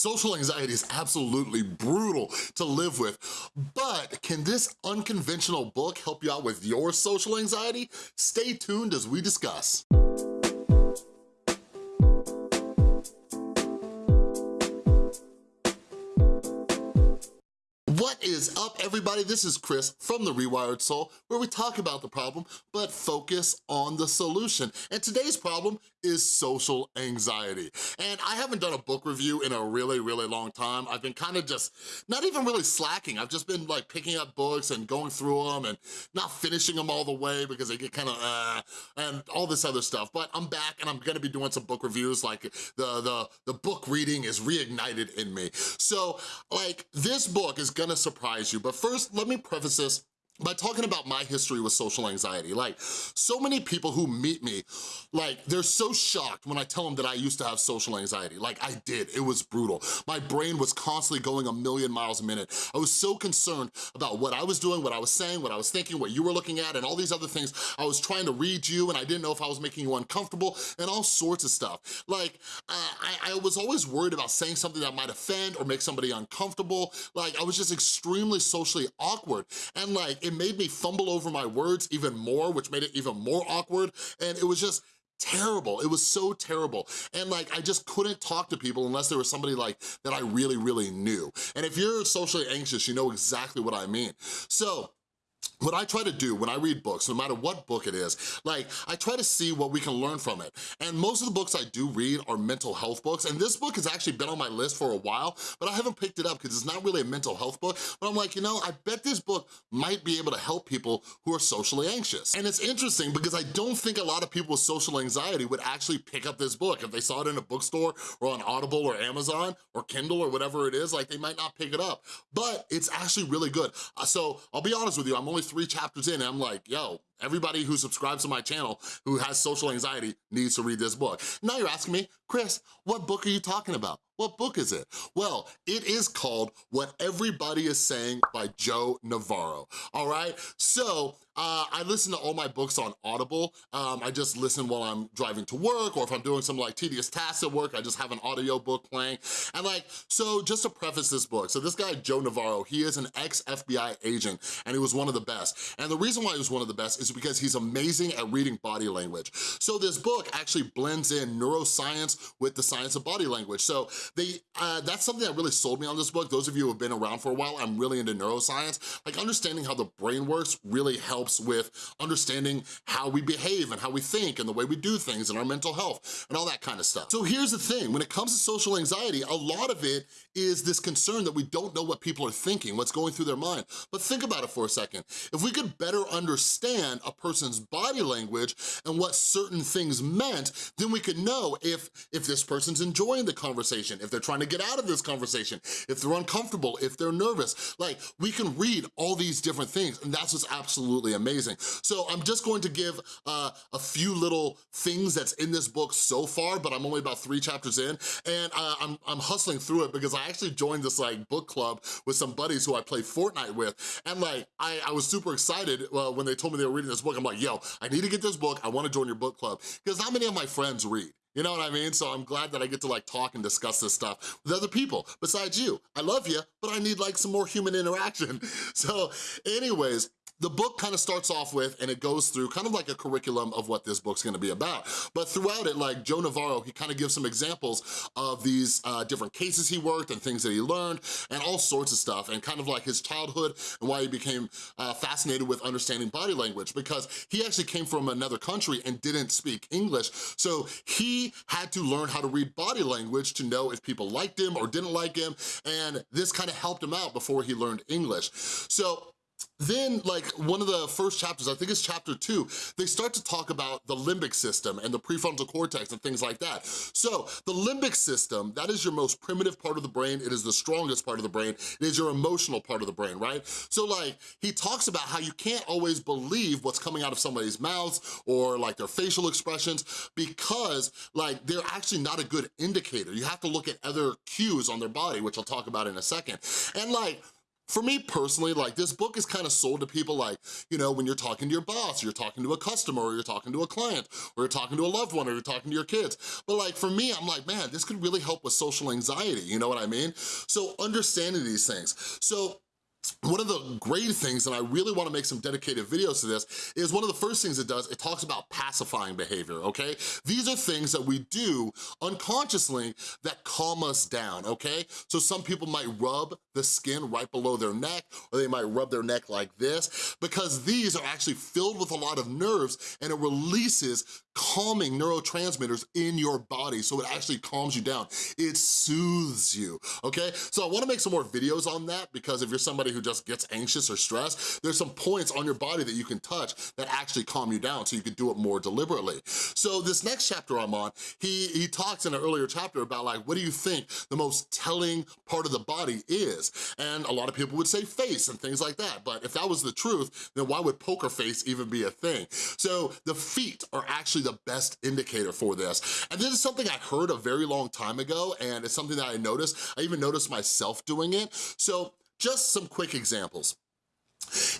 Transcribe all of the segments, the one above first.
Social anxiety is absolutely brutal to live with, but can this unconventional book help you out with your social anxiety? Stay tuned as we discuss. What is up, everybody? This is Chris from The Rewired Soul, where we talk about the problem, but focus on the solution. And today's problem is social anxiety. And I haven't done a book review in a really, really long time. I've been kind of just, not even really slacking. I've just been like picking up books and going through them and not finishing them all the way because they get kind of, uh, and all this other stuff. But I'm back and I'm gonna be doing some book reviews, like the, the, the book reading is reignited in me. So like this book is gonna surprise you. But first, let me preface this by talking about my history with social anxiety. Like, so many people who meet me, like, they're so shocked when I tell them that I used to have social anxiety. Like, I did, it was brutal. My brain was constantly going a million miles a minute. I was so concerned about what I was doing, what I was saying, what I was thinking, what you were looking at, and all these other things. I was trying to read you, and I didn't know if I was making you uncomfortable, and all sorts of stuff. Like, uh, I, I was always worried about saying something that might offend or make somebody uncomfortable. Like, I was just extremely socially awkward. And like, it made me fumble over my words even more, which made it even more awkward. And it was just, terrible. It was so terrible. And like, I just couldn't talk to people unless there was somebody like that I really, really knew. And if you're socially anxious, you know exactly what I mean. So what I try to do when I read books, no matter what book it is, like I try to see what we can learn from it. And most of the books I do read are mental health books, and this book has actually been on my list for a while, but I haven't picked it up because it's not really a mental health book, but I'm like, you know, I bet this book might be able to help people who are socially anxious. And it's interesting because I don't think a lot of people with social anxiety would actually pick up this book. If they saw it in a bookstore or on Audible or Amazon or Kindle or whatever it is, like they might not pick it up, but it's actually really good. Uh, so I'll be honest with you, I'm only three chapters in and I'm like, yo, everybody who subscribes to my channel who has social anxiety needs to read this book. Now you're asking me, Chris, what book are you talking about? What book is it? Well, it is called What Everybody is Saying by Joe Navarro, all right? So, uh, I listen to all my books on Audible. Um, I just listen while I'm driving to work or if I'm doing some like tedious tasks at work, I just have an audio book playing. And like, so just to preface this book, so this guy, Joe Navarro, he is an ex-FBI agent and he was one of the best. And the reason why he was one of the best is because he's amazing at reading body language. So this book actually blends in neuroscience with the science of body language. So they uh, that's something that really sold me on this book. Those of you who have been around for a while, I'm really into neuroscience. Like understanding how the brain works really helps with understanding how we behave and how we think and the way we do things and our mental health and all that kind of stuff. So here's the thing, when it comes to social anxiety, a lot of it is this concern that we don't know what people are thinking, what's going through their mind. But think about it for a second. If we could better understand a person's body language and what certain things meant, then we could know if, if this person's enjoying the conversation, if they're trying to get out of this conversation, if they're uncomfortable, if they're nervous. Like, we can read all these different things, and that's what's absolutely amazing. So I'm just going to give uh, a few little things that's in this book so far, but I'm only about three chapters in, and uh, I'm, I'm hustling through it because I actually joined this like book club with some buddies who I play Fortnite with, and like, I, I was super excited uh, when they told me they were reading this book. I'm like, yo, I need to get this book, I wanna join your book club, because not many of my friends read. You know what I mean? So I'm glad that I get to like talk and discuss this stuff with other people besides you. I love you, but I need like some more human interaction. So anyways, the book kind of starts off with, and it goes through kind of like a curriculum of what this book's gonna be about. But throughout it, like Joe Navarro, he kind of gives some examples of these uh, different cases he worked and things that he learned and all sorts of stuff and kind of like his childhood and why he became uh, fascinated with understanding body language because he actually came from another country and didn't speak English. So he had to learn how to read body language to know if people liked him or didn't like him. And this kind of helped him out before he learned English. So then, like, one of the first chapters, I think it's chapter two, they start to talk about the limbic system and the prefrontal cortex and things like that. So, the limbic system, that is your most primitive part of the brain, it is the strongest part of the brain, it is your emotional part of the brain, right? So, like, he talks about how you can't always believe what's coming out of somebody's mouths or, like, their facial expressions because, like, they're actually not a good indicator. You have to look at other cues on their body, which I'll talk about in a second. And, like, for me personally, like this book is kind of sold to people like, you know, when you're talking to your boss, you're talking to a customer, or you're talking to a client, or you're talking to a loved one, or you're talking to your kids. But like for me, I'm like, man, this could really help with social anxiety, you know what I mean? So understanding these things. So one of the great things, and I really wanna make some dedicated videos to this, is one of the first things it does, it talks about pacifying behavior, okay? These are things that we do unconsciously that calm us down, okay? So some people might rub the skin right below their neck, or they might rub their neck like this, because these are actually filled with a lot of nerves and it releases calming neurotransmitters in your body, so it actually calms you down. It soothes you, okay? So I wanna make some more videos on that because if you're somebody who just gets anxious or stressed, there's some points on your body that you can touch that actually calm you down so you can do it more deliberately. So this next chapter I'm on, he, he talks in an earlier chapter about like, what do you think the most telling part of the body is? And a lot of people would say face and things like that, but if that was the truth, then why would poker face even be a thing? So the feet are actually the best indicator for this. And this is something I heard a very long time ago, and it's something that I noticed. I even noticed myself doing it. So just some quick examples.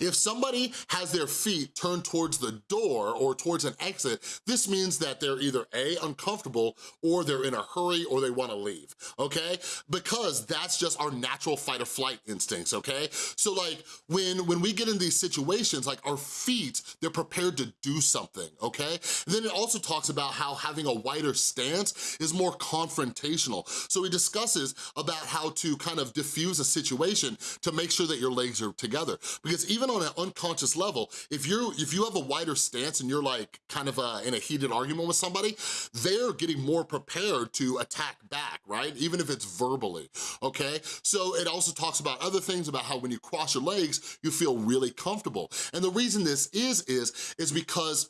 If somebody has their feet turned towards the door or towards an exit, this means that they're either A, uncomfortable, or they're in a hurry or they wanna leave, okay? Because that's just our natural fight or flight instincts, okay? So like, when, when we get in these situations, like our feet, they're prepared to do something, okay? And then it also talks about how having a wider stance is more confrontational. So he discusses about how to kind of diffuse a situation to make sure that your legs are together. Because because even on an unconscious level, if you're if you have a wider stance and you're like kind of uh, in a heated argument with somebody, they're getting more prepared to attack back, right? Even if it's verbally, okay? So it also talks about other things about how when you cross your legs, you feel really comfortable. And the reason this is, is, is because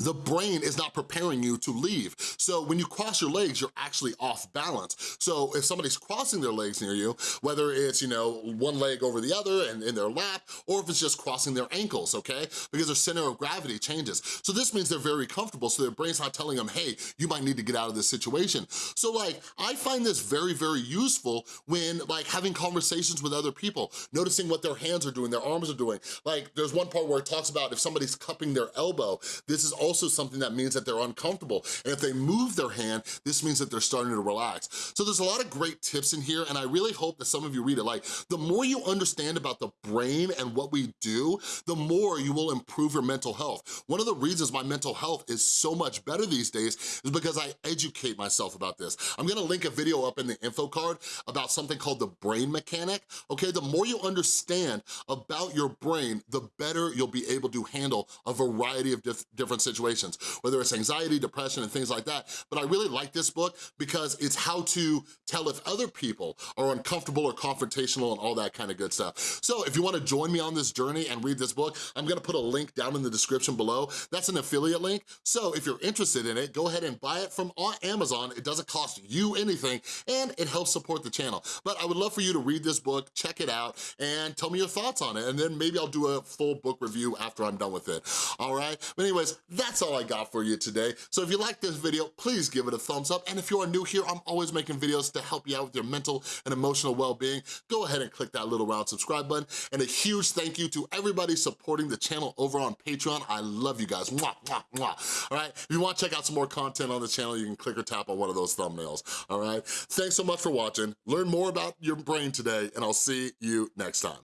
the brain is not preparing you to leave. So when you cross your legs, you're actually off balance. So if somebody's crossing their legs near you, whether it's, you know, one leg over the other and in their lap, or if it's just crossing their ankles, okay? Because their center of gravity changes. So this means they're very comfortable, so their brain's not telling them, hey, you might need to get out of this situation. So like, I find this very, very useful when like having conversations with other people, noticing what their hands are doing, their arms are doing. Like there's one part where it talks about if somebody's cupping their elbow, this is is also something that means that they're uncomfortable. And if they move their hand, this means that they're starting to relax. So there's a lot of great tips in here, and I really hope that some of you read it. Like, the more you understand about the brain and what we do, the more you will improve your mental health. One of the reasons my mental health is so much better these days is because I educate myself about this. I'm gonna link a video up in the info card about something called the brain mechanic, okay? The more you understand about your brain, the better you'll be able to handle a variety of different different situations, whether it's anxiety, depression, and things like that. But I really like this book because it's how to tell if other people are uncomfortable or confrontational and all that kind of good stuff. So if you wanna join me on this journey and read this book, I'm gonna put a link down in the description below. That's an affiliate link. So if you're interested in it, go ahead and buy it from uh, Amazon. It doesn't cost you anything and it helps support the channel. But I would love for you to read this book, check it out, and tell me your thoughts on it. And then maybe I'll do a full book review after I'm done with it, all right? But anyways, that's all I got for you today. So if you like this video, please give it a thumbs up. And if you are new here, I'm always making videos to help you out with your mental and emotional well-being. Go ahead and click that little round subscribe button. And a huge thank you to everybody supporting the channel over on Patreon. I love you guys, mwah, mwah, mwah. All right, if you wanna check out some more content on the channel, you can click or tap on one of those thumbnails, all right? Thanks so much for watching. Learn more about your brain today, and I'll see you next time.